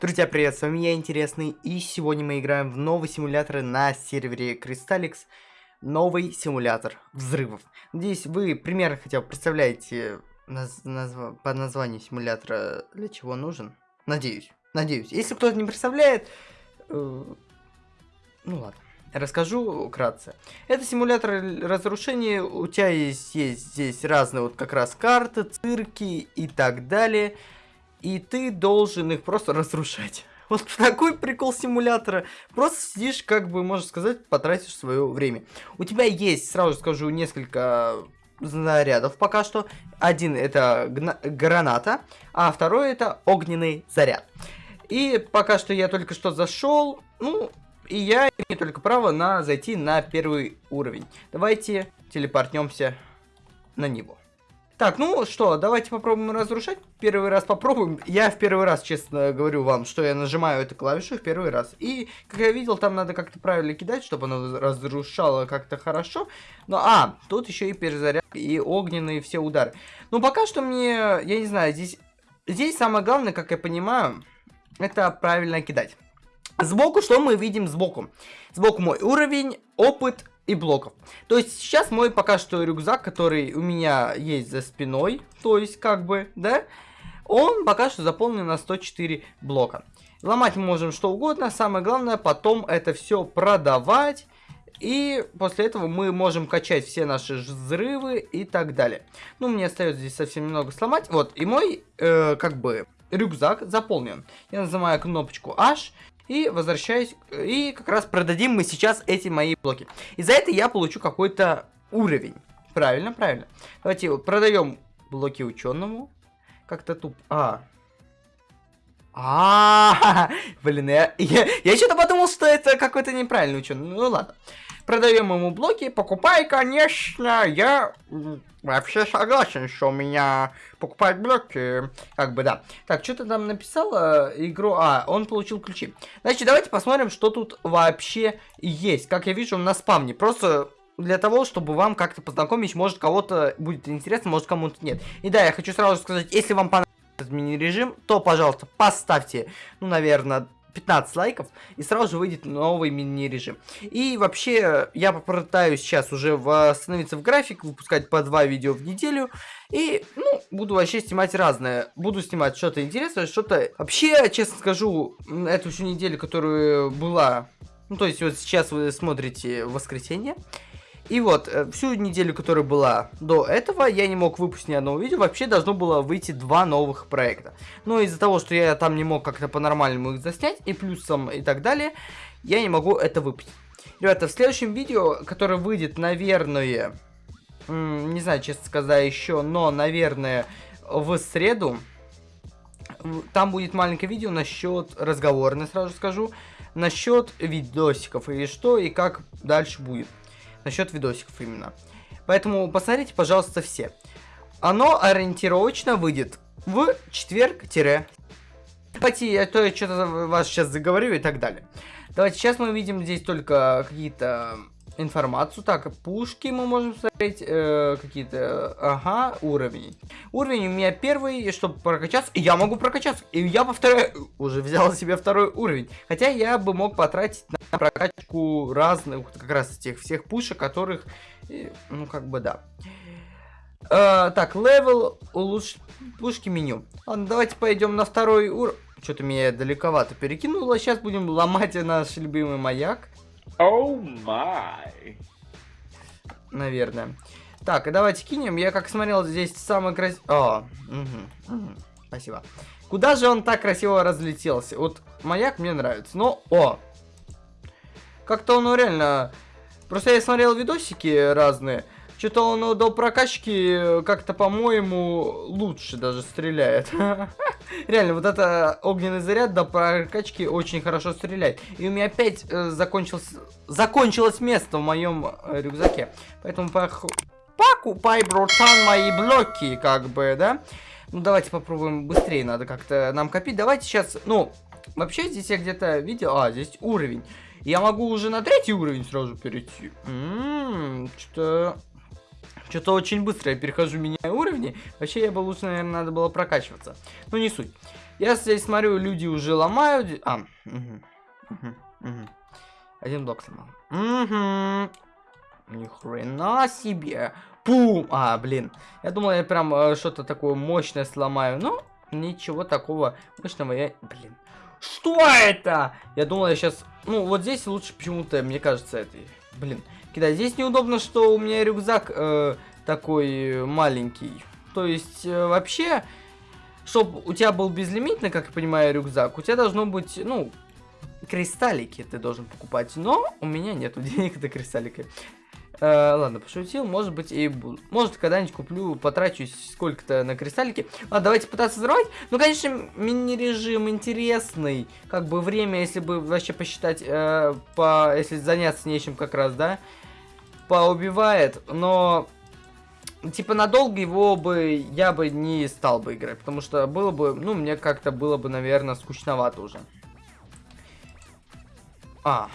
Друзья, привет, с вами я, Интересный, и сегодня мы играем в новый симулятор на сервере Crystalix. Новый симулятор взрывов. Надеюсь, вы примерно хотя бы представляете наз назв по названию симулятора для чего нужен. Надеюсь, надеюсь. Если кто-то не представляет, э ну ладно. Расскажу вкратце. Это симулятор разрушения. У тебя есть, есть здесь разные вот как раз карты, цирки и так далее и ты должен их просто разрушать. Вот такой прикол симулятора. Просто сидишь, как бы, можно сказать, потратишь свое время. У тебя есть, сразу скажу, несколько зарядов пока что. Один это граната, а второй это огненный заряд. И пока что я только что зашел, ну, и я имею только право на зайти на первый уровень. Давайте телепортнемся на него. Так, ну что, давайте попробуем разрушать. Первый раз попробуем. Я в первый раз, честно говорю вам, что я нажимаю эту клавишу в первый раз. И, как я видел, там надо как-то правильно кидать, чтобы оно разрушало как-то хорошо. Но, а, тут еще и перезаряд, и огненные все удары. Ну, пока что мне, я не знаю, здесь... Здесь самое главное, как я понимаю, это правильно кидать. Сбоку что мы видим сбоку? Сбоку мой уровень, опыт, и блоков. То есть сейчас мой пока что рюкзак, который у меня есть за спиной, то есть как бы, да, он пока что заполнен на 104 блока. Ломать мы можем что угодно, самое главное потом это все продавать. И после этого мы можем качать все наши взрывы и так далее. Ну, мне остается здесь совсем немного сломать. Вот, и мой, э, как бы, рюкзак заполнен. Я нажимаю кнопочку H, и возвращаюсь, и как раз продадим мы сейчас эти мои блоки. И за это я получу какой-то уровень. Правильно, правильно. Давайте продаем блоки ученому. Как-то туп... А, а, блин, я, я, я что-то подумал, что это какой-то неправильный ученый. Ну ладно. Продаем ему блоки, покупай, конечно, я вообще согласен, что у меня покупать блоки, как бы, да. Так, что ты там написала игру, а, он получил ключи. Значит, давайте посмотрим, что тут вообще есть. Как я вижу, на спавне, просто для того, чтобы вам как-то познакомить, может, кого-то будет интересно, может, кому-то нет. И да, я хочу сразу сказать, если вам понравился этот мини-режим, то, пожалуйста, поставьте, ну, наверное, 15 лайков, и сразу же выйдет новый мини-режим. И вообще, я попытаюсь сейчас уже восстановиться в график, выпускать по два видео в неделю, и, ну, буду вообще снимать разное. Буду снимать что-то интересное, что-то... Вообще, честно скажу, эту всю неделю, которая была... Ну, то есть, вот сейчас вы смотрите воскресенье, и вот, э, всю неделю, которая была до этого, я не мог выпустить ни одного видео. Вообще должно было выйти два новых проекта. Но из-за того, что я там не мог как-то по-нормальному их заснять, и плюсом и так далее, я не могу это выпустить. Ребята, в следующем видео, которое выйдет, наверное, не знаю, честно сказать еще, но, наверное, в среду, там будет маленькое видео насчет разговорной, сразу скажу, насчет видосиков и что и как дальше будет насчет видосиков именно. Поэтому посмотрите, пожалуйста, все. Оно ориентировочно выйдет в четверг-. Давайте, я то я что-то вас сейчас заговорю и так далее. Давайте, сейчас мы видим здесь только какие-то информацию. Так, пушки мы можем смотреть, э, какие-то, ага, уровни. Уровень у меня первый, чтобы прокачаться, я могу прокачаться. И я повторяю, уже взял себе второй уровень. Хотя я бы мог потратить на прокачку разных, как раз тех всех пушек, которых, э, ну, как бы, да. Э, так, level, улучшить пушки меню. Ладно, давайте пойдем на второй уровень. Что-то меня далековато перекинуло. Сейчас будем ломать наш любимый маяк. Oh, oh my. Наверное. Так, давайте кинем. Я как смотрел, здесь самый красивый... О, угу, угу, спасибо. Куда же он так красиво разлетелся? Вот маяк мне нравится. Но, о! Как-то он ну, реально... Просто я смотрел видосики разные. Что-то он до прокачки как-то, по-моему, лучше даже стреляет. Реально, вот это огненный заряд до прокачки очень хорошо стреляет. И у меня опять э, закончилось, закончилось место в моем э, рюкзаке. Поэтому пох... покупай, братан, мои блоки, как бы, да? Ну, давайте попробуем быстрее, надо как-то нам копить. Давайте сейчас, ну, вообще здесь я где-то видел... А, здесь уровень. Я могу уже на третий уровень сразу перейти. Ммм, что-то... Что-то очень быстро я перехожу, меняю уровни. Вообще, я бы лучше, наверное, надо было прокачиваться. Ну, не суть. Я здесь смотрю, люди уже ломают. А, угу, угу, угу. Один блок сломал. Угу. Ни хрена себе. Пум! А, блин. Я думал, я прям э, что-то такое мощное сломаю. Но ничего такого мощного я... Блин. Что это? Я думал, я сейчас... Ну, вот здесь лучше почему-то, мне кажется, это... Блин. Кидать. Здесь неудобно, что у меня рюкзак э, такой маленький. То есть, э, вообще, чтобы у тебя был безлимитный, как я понимаю, рюкзак, у тебя должно быть, ну, кристаллики ты должен покупать. Но у меня нету денег на кристаллики. Э, ладно, пошутил, может быть и. Может когда-нибудь куплю, потрачусь сколько-то на кристаллики. Ладно, давайте пытаться взорвать. Ну, конечно, мини-режим интересный. Как бы время, если бы вообще посчитать, э, по, если заняться нечем как раз, да, поубивает. Но, типа, надолго его бы я бы не стал бы играть. Потому что было бы, ну, мне как-то было бы, наверное, скучновато уже. А,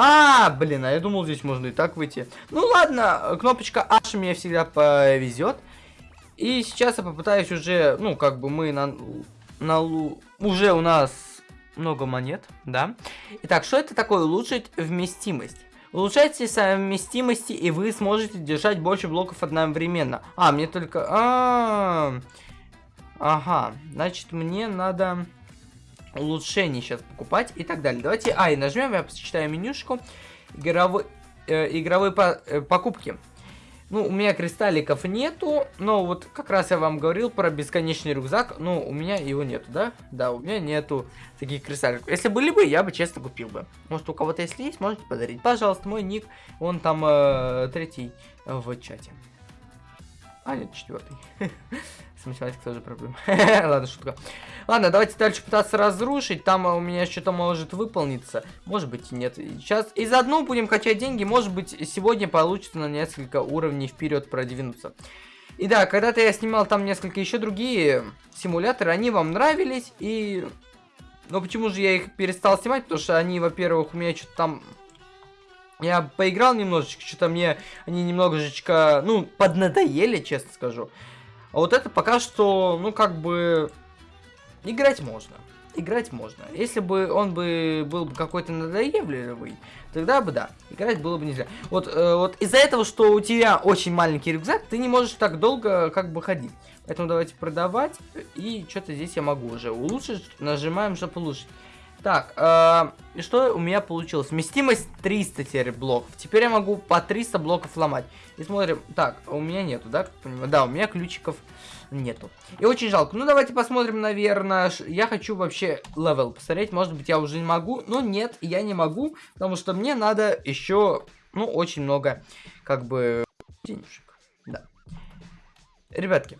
а, блин, а я думал, здесь можно и так выйти. Ну ладно, кнопочка H мне всегда повезет. И сейчас я попытаюсь уже, ну, как бы мы на, на уже у нас много монет, да. Итак, что это такое? Улучшить вместимость. Улучшайте совместимости, и вы сможете держать больше блоков одновременно. А, мне только... А -а -а. Ага, значит, мне надо улучшений сейчас покупать и так далее. Давайте, а, и нажмем, я почитаю менюшку. Игровой, э, игровые по, э, покупки. Ну, у меня кристалликов нету, но вот как раз я вам говорил про бесконечный рюкзак, ну, у меня его нету, да? Да, у меня нету таких кристалликов. Если были бы, я бы честно купил бы. Может, у кого-то если есть, можете подарить. Пожалуйста, мой ник, он там э, третий в чате. А, нет, четвертый. С математикой тоже проблема. Ладно, шутка. Ладно, давайте дальше пытаться разрушить. Там у меня что-то может выполниться. Может быть нет. Сейчас и заодно будем качать деньги. Может быть сегодня получится на несколько уровней вперед продвинуться. И да, когда-то я снимал там несколько еще другие симуляторы. Они вам нравились. И... Но почему же я их перестал снимать? Потому что они, во-первых, у меня что-то там я поиграл немножечко, что-то мне они немножечко, ну, поднадоели, честно скажу. А вот это пока что, ну, как бы, играть можно. Играть можно. Если бы он бы был бы какой-то надоевливый, тогда бы да, играть было бы нельзя. Вот, э, вот из-за этого, что у тебя очень маленький рюкзак, ты не можешь так долго как бы ходить. Поэтому давайте продавать. И что-то здесь я могу уже улучшить. Нажимаем, чтобы улучшить. Так, э, что у меня получилось? Вместимость 300 теперь блоков. Теперь я могу по 300 блоков ломать. И смотрим. Так, у меня нету, да? Да, у меня ключиков нету. И очень жалко. Ну, давайте посмотрим, наверное. Я хочу вообще level посмотреть. Может быть, я уже не могу. Но нет, я не могу. Потому что мне надо еще, ну, очень много, как бы, денежек. Да. Ребятки,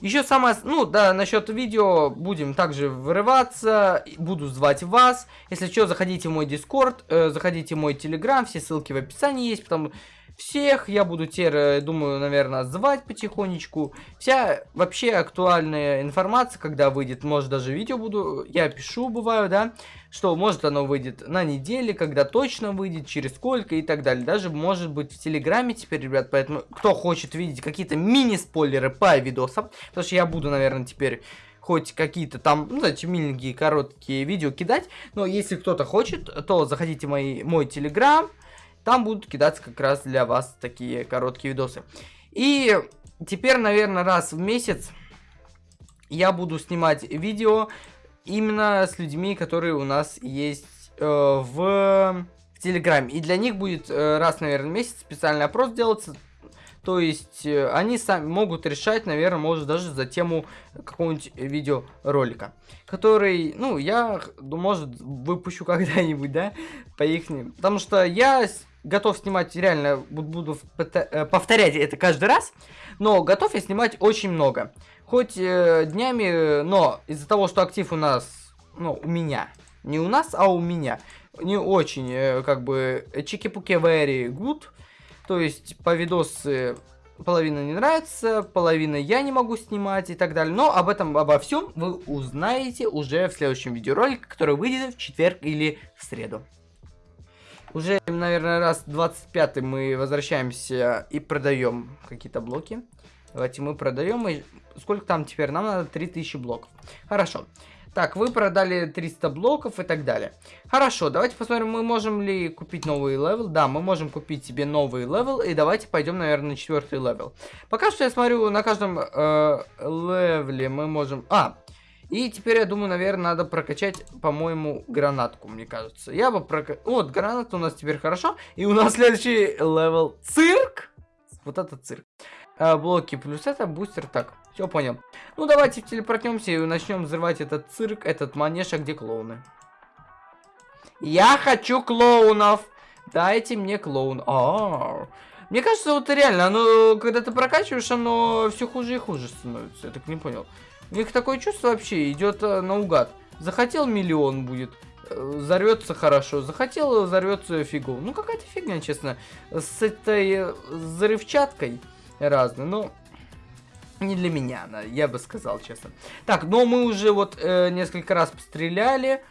еще самое, ну да, насчет видео будем также вырываться, буду звать вас. Если что, заходите в мой дискорд, э, заходите в мой телеграм, все ссылки в описании есть, потому всех я буду теперь, э, думаю, наверное, звать потихонечку. Вся вообще актуальная информация, когда выйдет, может даже видео буду, я пишу, бываю, да, что может оно выйдет на неделе, когда точно выйдет, через сколько и так далее. Даже может быть в Телеграме теперь, ребят, поэтому кто хочет видеть какие-то мини-спойлеры по видосам, потому что я буду, наверное, теперь хоть какие-то там, ну, знаете, миленькие, короткие видео кидать. Но если кто-то хочет, то заходите в мой, мой телеграм, там будут кидаться как раз для вас такие короткие видосы. И теперь, наверное, раз в месяц я буду снимать видео именно с людьми, которые у нас есть э, в, в Телеграме. И для них будет э, раз, наверное, в месяц специальный опрос делаться. То есть э, они сами могут решать, наверное, может даже за тему какого-нибудь видеоролика. Который, ну, я, может, выпущу когда-нибудь, да, по их. Потому что я готов снимать реально, буду э, повторять это каждый раз. Но готов я снимать очень много хоть э, днями, но из-за того, что актив у нас, ну, у меня, не у нас, а у меня, не очень, э, как бы, чики-пуки very good, то есть по видосы половина не нравится, половина я не могу снимать и так далее. Но об этом, обо всем вы узнаете уже в следующем видеоролике, который выйдет в четверг или в среду. Уже, наверное, раз 25 мы возвращаемся и продаем какие-то блоки. Давайте мы продаем. И сколько там теперь? Нам надо 3000 блоков. Хорошо. Так, вы продали 300 блоков и так далее. Хорошо, давайте посмотрим, мы можем ли купить новый level. Да, мы можем купить себе новый level. И давайте пойдем, наверное, на четвертый level. Пока что я смотрю, на каждом э, левеле мы можем... А, и теперь, я думаю, наверное, надо прокачать, по-моему, гранатку, мне кажется. Я бы прокачал... Вот, граната у нас теперь хорошо. И у нас следующий level цирк. Вот это цирк. А, блоки плюс это бустер. Так, все понял. Ну, давайте телепортнемся и начнем взрывать этот цирк, этот манеж, а где клоуны? Я хочу клоунов! Дайте мне клоун. А, -а, -а. Мне кажется, вот реально, оно, когда ты прокачиваешь, оно все хуже и хуже становится. Я так не понял. У них такое чувство вообще идет э, наугад. Захотел миллион будет, э, взорвется хорошо. Захотел, взорвется фигу. Ну какая-то фигня, честно. С этой э, взрывчаткой разной. Но не для меня она, я бы сказал, честно. Так, но мы уже вот э, несколько раз постреляли.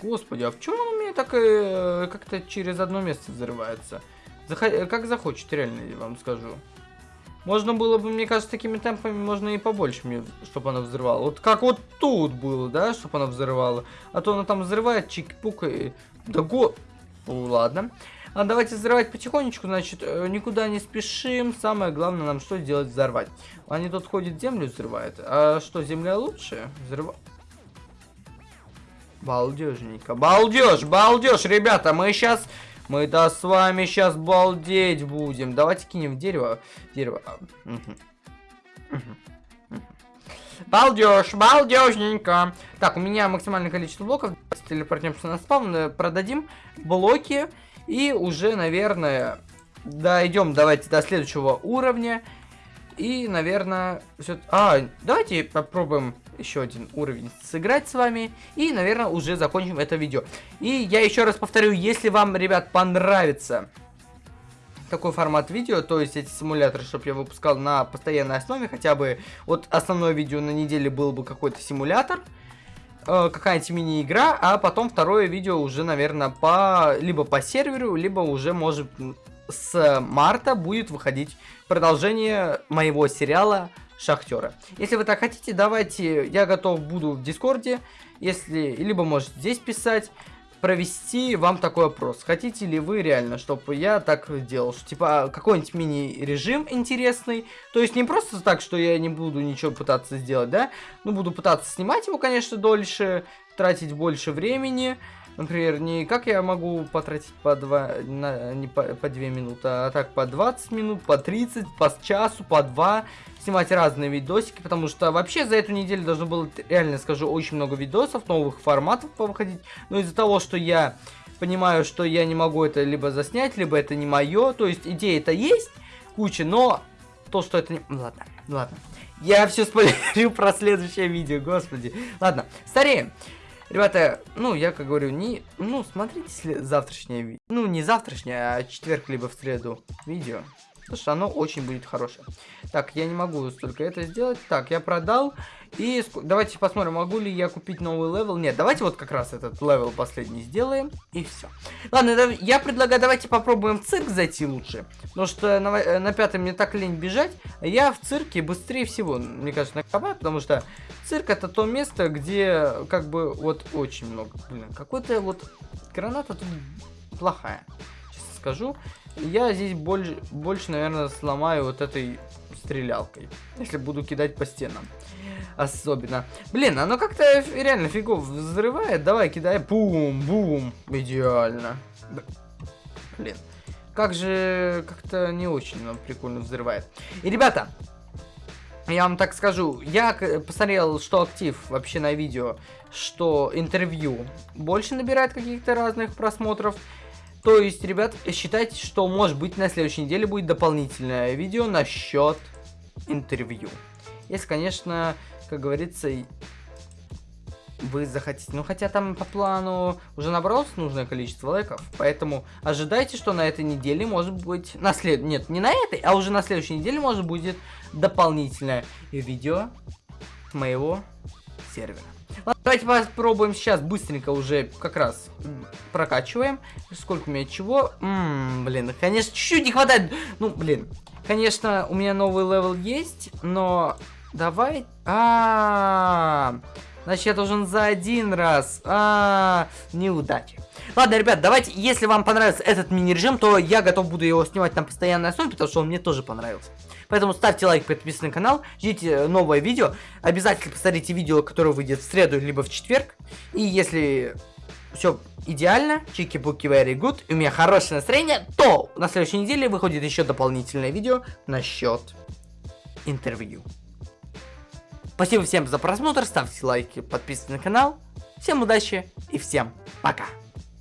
Господи, а почему он у меня так э, как-то через одно место взрывается? Захо как захочет, реально, я вам скажу. Можно было бы, мне кажется, такими темпами можно и побольше, чтобы она взрывала. Вот как вот тут было, да, чтобы она взрывала. А то она там взрывает, чик-пук и... Да го... Ну, ладно. А давайте взрывать потихонечку, значит, э, никуда не спешим. Самое главное нам что делать? Взорвать. Они тут ходят, землю взрывают. А что, земля лучше? Взрыва... Балдежненько. Балдеж, балдеж, ребята, мы сейчас мы да с вами сейчас балдеть будем. Давайте кинем дерево. Дерево. Балдеж, балдежненько. Так, у меня максимальное количество блоков. Телепортнемся на спавн, э, продадим блоки. И уже, наверное, дойдем давайте до следующего уровня. И, наверное, все... А, давайте попробуем еще один уровень сыграть с вами. И, наверное, уже закончим это видео. И я еще раз повторю, если вам, ребят, понравится такой формат видео, то есть эти симуляторы, чтобы я выпускал на постоянной основе, хотя бы вот основное видео на неделе был бы какой-то симулятор, э, какая-нибудь мини-игра, а потом второе видео уже, наверное, по либо по серверу, либо уже, может, с марта будет выходить продолжение моего сериала Шахтера. Если вы так хотите, давайте, я готов буду в Дискорде, если, либо можете здесь писать, провести вам такой опрос. Хотите ли вы реально, чтобы я так делал? Что, типа, какой-нибудь мини-режим интересный. То есть не просто так, что я не буду ничего пытаться сделать, да? Ну, буду пытаться снимать его, конечно, дольше, тратить больше времени. Например, не как я могу потратить по 2, на, не по, по 2 минуты, а так по 20 минут, по 30, по часу, по 2. Снимать разные видосики, потому что вообще за эту неделю должно было, реально скажу, очень много видосов, новых форматов повыходить. Но из-за того, что я понимаю, что я не могу это либо заснять, либо это не мое. То есть идея это есть, куча, но то, что это не... Ладно, ладно. Я все спойлерю про следующее видео, господи. Ладно, стареем. Ребята, ну, я как говорю, не... Ну, смотрите завтрашнее видео. Ну, не завтрашнее, а четверг, либо в среду видео. Потому что оно очень будет хорошее. Так, я не могу столько это сделать. Так, я продал. И давайте посмотрим, могу ли я купить новый level. Нет, давайте вот как раз этот level последний сделаем. И все. Ладно, я предлагаю, давайте попробуем в цирк зайти лучше. Потому что на, э, на пятом мне так лень бежать. А я в цирке быстрее всего, мне кажется, накопаю. Потому что цирк это то место, где как бы вот очень много. Блин, какой-то вот граната тут плохая. Скажу. Я здесь больше, больше, наверное, сломаю вот этой стрелялкой. Если буду кидать по стенам. Особенно. Блин, оно как-то реально фигов взрывает. Давай, кидай. Бум, бум. Идеально. Блин. Как же как-то не очень нам прикольно взрывает. И, ребята, я вам так скажу, я посмотрел, что актив вообще на видео, что интервью больше набирает каких-то разных просмотров. То есть, ребят, считайте, что может быть на следующей неделе будет дополнительное видео насчет интервью. Если, конечно, как говорится, вы захотите. Ну, хотя там по плану уже набралось нужное количество лайков. Поэтому ожидайте, что на этой неделе может быть... На след... Нет, не на этой, а уже на следующей неделе может будет дополнительное видео моего сервера. Ладно, давайте попробуем сейчас быстренько уже как раз прокачиваем. Сколько у меня чего? Ммм, блин, конечно, чуть-чуть не хватает. Ну, блин, конечно, у меня новый level есть, но давай... А, значит, я должен за один раз. А, неудачи. Ладно, ребят, давайте, если вам понравился этот мини-режим, то я готов буду его снимать на постоянной основе, потому что он мне тоже понравился. Поэтому ставьте лайк, подписывайтесь на канал, ждите новое видео. Обязательно посмотрите видео, которое выйдет в среду, либо в четверг. И если все идеально, чики-буки very good, и у меня хорошее настроение, то на следующей неделе выходит еще дополнительное видео насчет интервью. Спасибо всем за просмотр, ставьте лайки, подписывайтесь на канал. Всем удачи и всем пока.